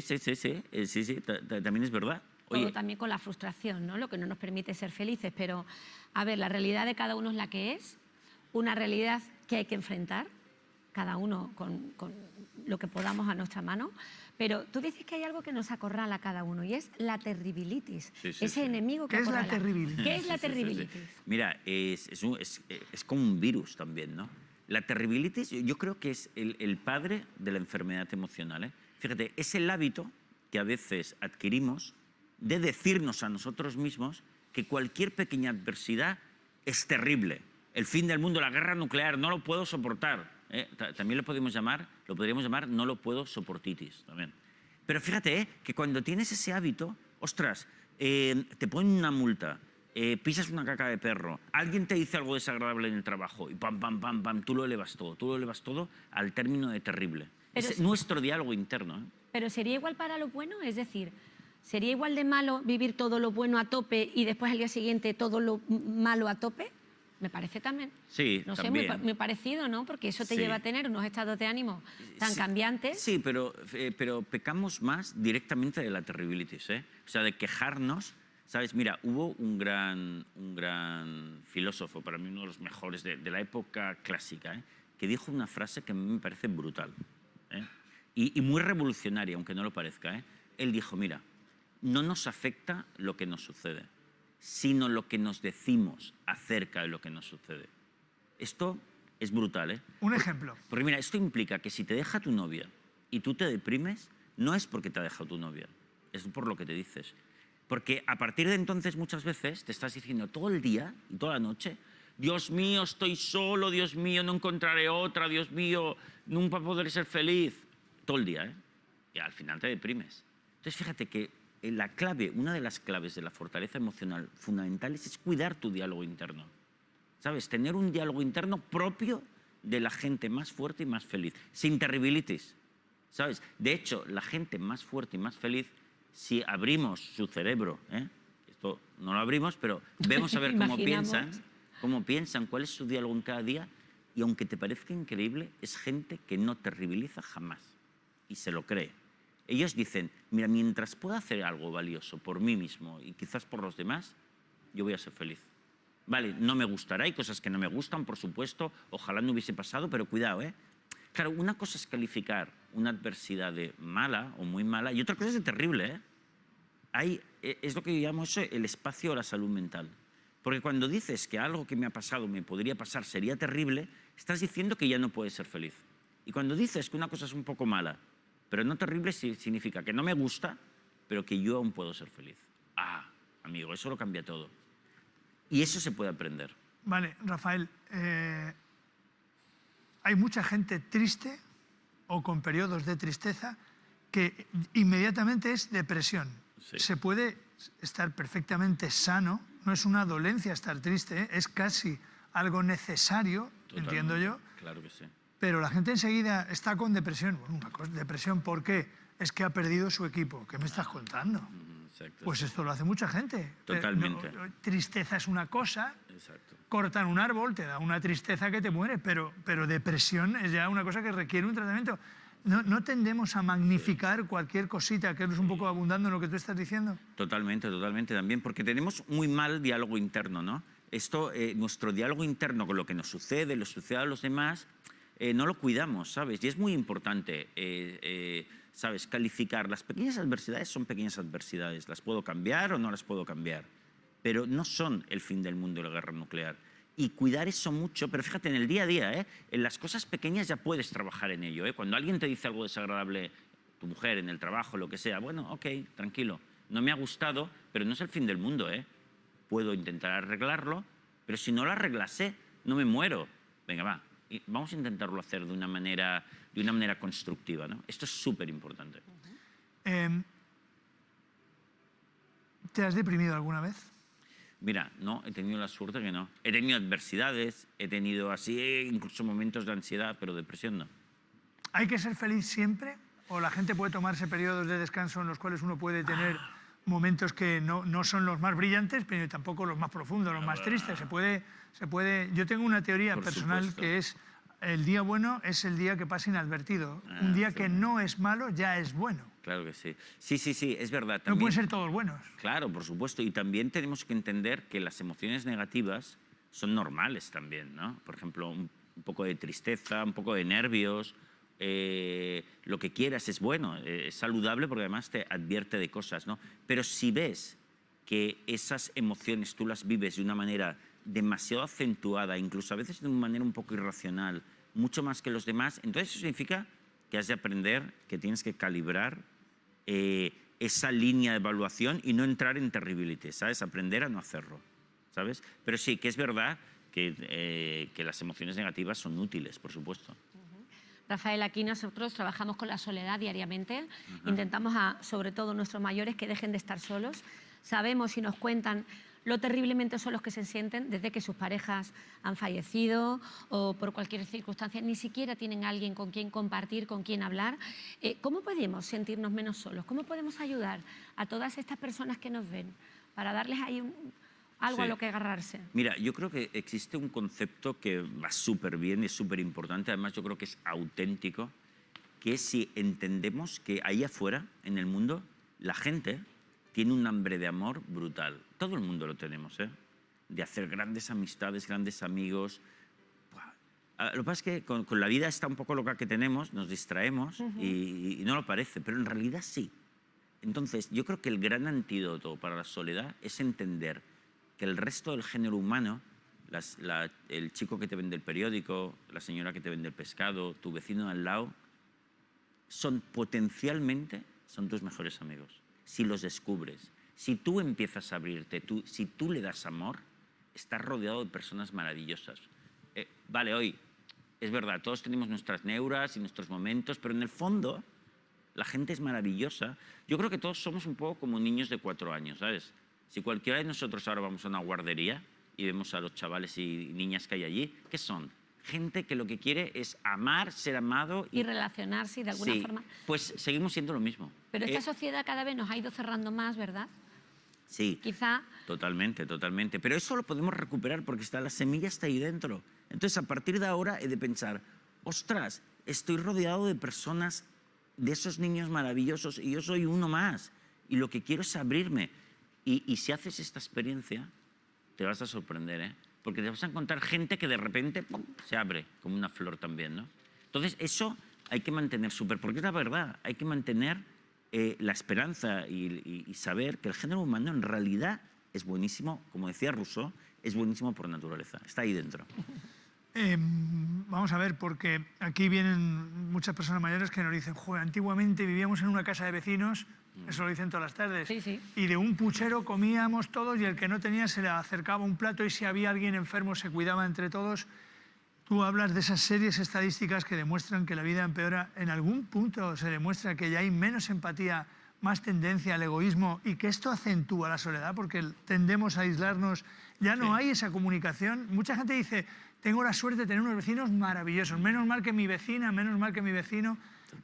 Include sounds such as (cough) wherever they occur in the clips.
Sí, sí, sí, sí, sí, sí, también es verdad. Oye. también con la frustración, ¿no? Lo que no nos permite ser felices. Pero, a ver, la realidad de cada uno es la que es, una realidad que hay que enfrentar, cada uno con, lo que podamos a nuestra mano. Pero tú dices que hay algo que nos acorrala a cada uno y es la terribilitis, ese enemigo que ¿Qué es la terribilitis? ¿Qué es la terribilitis? Mira, es, es, como un virus también, ¿no? La terribilitis yo creo que es el, el padre de la enfermedad emocional. ¿eh? Fíjate, es el hábito que a veces adquirimos de decirnos a nosotros mismos que cualquier pequeña adversidad es terrible. El fin del mundo, la guerra nuclear, no lo puedo soportar. ¿eh? También lo podemos llamar, lo podríamos llamar no lo puedo soportitis también. Pero fíjate ¿eh? que cuando tienes ese hábito, ostras, eh, te ponen una multa, pisas una caca de perro, alguien te dice algo desagradable en el trabajo y pam, pam, pam, pam, tú lo elevas todo, tú lo elevas todo al término de terrible. Es nuestro diálogo interno. Pero sería igual para lo bueno, es decir, ¿Sería igual de malo vivir todo lo bueno a tope y después al día siguiente todo lo malo a tope? Me parece también. Sí, no también. sé, muy, parecido, ¿no? Porque eso te lleva a tener unos estados de ánimo tan cambiantes. Sí, pero, eh, pero pecamos más directamente de la terribilitis, ¿eh? O sea, de quejarnos. ¿Sabes? Mira, hubo un gran, un gran filósofo, para mí uno de los mejores de, la época clásica, ¿eh? que dijo una frase que a mí me parece brutal ¿eh? y, y muy revolucionaria, aunque no lo parezca. ¿eh? Él dijo, mira, no nos afecta lo que nos sucede, sino lo que nos decimos acerca de lo que nos sucede. Esto es brutal, ¿eh? Un ejemplo. Porque mira, esto implica que si te deja tu novia y tú te deprimes, no es porque te ha dejado tu novia, es por lo que te dices. Porque a partir de entonces muchas veces te estás diciendo todo el día y toda la noche, Dios mío, estoy solo, Dios mío, no encontraré otra, Dios mío, nunca podré ser feliz. Todo el día, ¿eh? Y al final te deprimes. Entonces fíjate que eh, la clave, una de las claves de la fortaleza emocional fundamentales es cuidar tu diálogo interno. ¿Sabes? Tener un diálogo interno propio de la gente más fuerte y más feliz, sin terribilitis. ¿Sabes? De hecho, la gente más fuerte y más feliz, si abrimos su cerebro, ¿eh? esto no lo abrimos, pero vemos a ver cómo (laughs) piensan, cómo piensan, cuál es su diálogo en cada día, y aunque te parezca increíble, es gente que no terribiliza jamás y se lo cree. Ellos dicen, mira, mientras pueda hacer algo valioso por mí mismo y quizás por los demás, yo voy a ser feliz. Vale, no me gustará, hay cosas que no me gustan, por supuesto, ojalá no hubiese pasado, pero cuidado, ¿eh? Claro, una cosa es calificar una adversidad de mala o muy mala y otra cosa es de terrible, ¿eh? Hay, e, es lo que llamo eso el espacio a la salud mental. Porque cuando dices que algo que me ha pasado me podría pasar sería terrible, estás diciendo que ya no puedes ser feliz. Y cuando dices que una cosa es un poco mala pero no terrible significa que no me gusta, pero que yo aún puedo ser feliz. Ah, amigo, eso lo cambia todo. Y eso se puede aprender. Vale, Rafael, eh, hay mucha gente triste o con periodos de tristeza que inmediatamente es depresión. Se puede estar perfectamente sano, no es una dolencia estar triste, ¿eh? es casi algo necesario, entiendo yo. Claro que sí pero la gente enseguida está con depresión. Bueno, depresión, ¿por qué? Es que ha perdido su equipo. ¿Qué me estás contando? Mm, pues esto lo hace mucha gente. Totalmente. tristeza es una cosa, cortan un árbol, te da una tristeza que te muere, pero, pero depresión es ya una cosa que requiere un tratamiento. ¿No, tendemos a magnificar cualquier cosita, que es un poco abundando en lo que tú estás diciendo? Totalmente, totalmente también, porque tenemos muy mal diálogo interno, ¿no? Esto, eh, nuestro diálogo interno con lo que nos sucede, lo sucede a los demás, eh, no lo cuidamos, ¿sabes? Y es muy importante, eh, ¿sabes? Calificar. Las pequeñas adversidades son pequeñas adversidades. Las puedo cambiar o no las puedo cambiar. Pero no son el fin del mundo la guerra nuclear. Y cuidar eso mucho, pero fíjate, en el día a día, en las cosas pequeñas ya puedes trabajar en ello. Cuando alguien te dice algo desagradable, tu mujer, en el trabajo, lo que sea, bueno, ok, tranquilo, no me ha gustado, pero no es el fin del mundo. ¿eh? Puedo intentar arreglarlo, pero si no lo arreglase, no me muero. Venga, va, vamos a intentarlo hacer de una manera, de una manera constructiva. ¿no? Esto es súper importante. Em, ¿Te has deprimido alguna vez? Mira, no, he tenido la suerte que no. He tenido adversidades, he tenido así, incluso momentos de ansiedad, pero depresión no. ¿Hay que ser feliz siempre? ¿O la gente puede tomarse periodos de descanso en los cuales uno puede tener ah. momentos que no, no, son los más brillantes, pero tampoco los más profundos, los más tristes? ¿Se puede se puede... Yo tengo una teoría personal que es el día bueno es el día que pasa inadvertido. Un ah, día que no es malo ya es bueno. Claro que sí. Sí, sí, sí, es verdad. No También, pueden ser todos buenos. Claro, por supuesto. Y también tenemos que entender que las emociones negativas son normales también, ¿no? Por ejemplo, un, un poco de tristeza, un poco de nervios, eh, lo que quieras es bueno, eh, es saludable porque además te advierte de cosas, ¿no? Pero si ves que esas emociones tú las vives de una manera demasiado acentuada, incluso a veces de una manera un poco irracional, mucho más que los demás, entonces eso significa que has de aprender, que tienes que calibrar eh, esa línea de evaluación y no entrar en terribility, ¿sabes? Aprender a no hacerlo, ¿sabes? Pero sí, que es verdad que, eh, que las emociones negativas son útiles, por supuesto. Rafael, aquí nosotros trabajamos con la soledad diariamente. Intentamos a, sobre todo, nuestros mayores que dejen de estar solos. Sabemos y nos cuentan lo terriblemente solos que se sienten desde que sus parejas han fallecido o por cualquier circunstancia, ni siquiera tienen alguien con quien compartir, con quien hablar. Eh, ¿Cómo podemos sentirnos menos solos? ¿Cómo podemos ayudar a todas estas personas que nos ven para darles ahí un- algo a lo que agarrarse? Mira, yo creo que existe un concepto que va súper bien, es súper importante, además yo creo que es auténtico, que es si entendemos que ahí afuera, en el mundo, la gente tiene un hambre de amor brutal. Todo el mundo lo tenemos, ¿eh? De hacer grandes amistades, grandes amigos. Ah, Lo que pasa es que con, con la vida está un poco loca que tenemos, nos distraemos y, y no lo parece, pero en realidad sí. Entonces, yo creo que el gran antídoto para la soledad es entender que el resto del género humano, las- la- el chico que te vende el periódico, la señora que te vende el pescado, tu vecino al lado, son potencialmente son tus mejores amigos. Si los descubres, si tú empiezas a abrirte, tú, si tú le das amor, estás rodeado de personas maravillosas. Eh, vale, hoy es verdad, todos tenemos nuestras neuras y nuestros momentos, pero en el fondo la gente es maravillosa. Yo creo que todos somos un poco como niños de cuatro años, ¿sabes? Si cualquiera de nosotros ahora vamos a una guardería y vemos a los chavales y niñas que hay allí, ¿qué son? Gente que lo que quiere es amar, ser amado Y relacionarse y de alguna Sí, forma... Pues seguimos siendo lo mismo. Pero esta Eh, sociedad cada vez nos ha ido cerrando más, ¿verdad? Sí, Quizá totalmente, totalmente. Pero eso lo podemos recuperar porque está, la semilla está ahí dentro. Entonces, a partir de ahora he de pensar, ostras, estoy rodeado de personas, de esos niños maravillosos y yo soy uno más. Y lo que quiero es abrirme. Y, y si haces esta experiencia, te vas a sorprender, ¿eh? Porque te vas a encontrar gente que de repente ¡pum! se abre, como una flor también, ¿no? Entonces, eso hay que mantener súper, porque es la verdad, hay que mantener eh, la esperanza y, y- y saber que el género humano en realidad es buenísimo, como decía Rousseau, es buenísimo por naturaleza, está ahí dentro. Eh, vamos a ver, porque aquí vienen muchas personas mayores que nos dicen, antiguamente vivíamos en una casa de vecinos, eso lo dicen todas las tardes, Sí, sí. y de un puchero comíamos todos y el que no tenía se le acercaba un plato y si había alguien enfermo se cuidaba entre todos. Tú hablas de esas series estadísticas que demuestran que la vida empeora. En algún punto se demuestra que ya hay menos empatía, más tendencia al egoísmo y que esto acentúa la soledad porque tendemos a aislarnos. Ya no Sí. hay esa comunicación. Mucha gente dice, tengo la suerte de tener unos vecinos maravillosos. Menos mal que mi vecina, menos mal que mi vecino.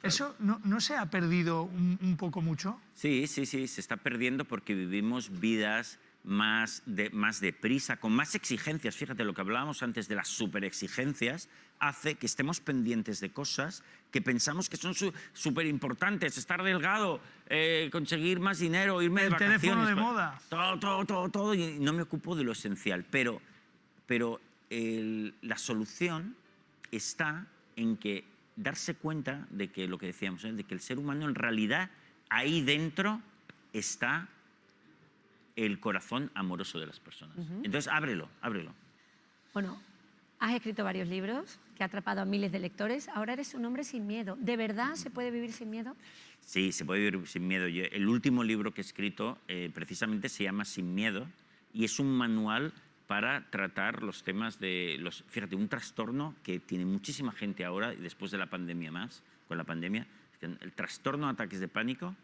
¿Eso no, no se ha perdido un, un poco mucho? Sí, sí, sí, se está perdiendo porque vivimos vidas más, de, más deprisa, con más exigencias. Fíjate, lo que hablábamos antes de las superexigencias hace que estemos pendientes de cosas que pensamos que son súper importantes. Estar delgado, eh, conseguir más dinero, irme El de vacaciones. teléfono de pa- moda. Todo, todo, todo, todo. Y no me ocupo de lo esencial. Pero, pero el- la solución está en que darse cuenta de que lo que decíamos, ¿eh? de que el ser humano en realidad ahí dentro está el corazón amoroso de las personas. Entonces ábrelo, ábrelo. Bueno, has escrito varios libros que ha atrapado a miles de lectores. Ahora eres un hombre sin miedo. ¿De verdad se puede vivir sin miedo? Sí, se puede vivir sin miedo. Yo- el último libro que he escrito eh, precisamente se llama Sin miedo y es un manual para tratar los temas de los fíjate un trastorno que tiene muchísima gente ahora y después de la pandemia más con la pandemia el trastorno de ataques de pánico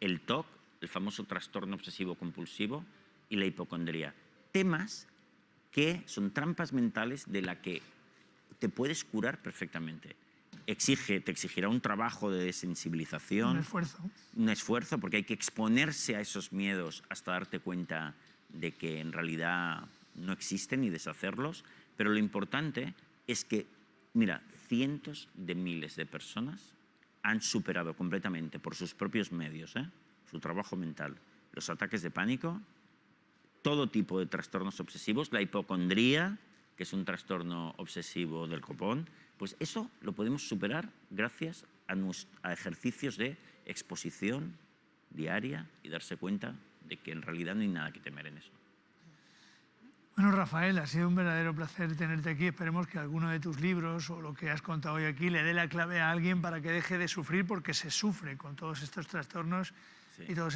el TOC el famoso trastorno obsesivo compulsivo y la hipocondría temas que son trampas mentales de la que te puedes curar perfectamente exige te exigirá un trabajo de desensibilización Un esfuerzo. un esfuerzo porque hay que exponerse a esos miedos hasta darte cuenta de que en realidad no existen y deshacerlos. Pero lo importante es que, mira, cientos de miles de personas han superado completamente por sus propios medios, ¿eh? su trabajo mental, los ataques de pánico, todo tipo de trastornos obsesivos, la hipocondría, que es un trastorno obsesivo del copón, pues eso lo podemos superar gracias a, a ejercicios de exposición diaria y darse cuenta de que en realidad no hay nada que temer en eso. Bueno, Rafael, ha sido un verdadero placer tenerte aquí. Esperemos que alguno de tus libros o lo que has contado hoy aquí le dé la clave a alguien para que deje de sufrir, porque se sufre con todos estos trastornos Sí. y todos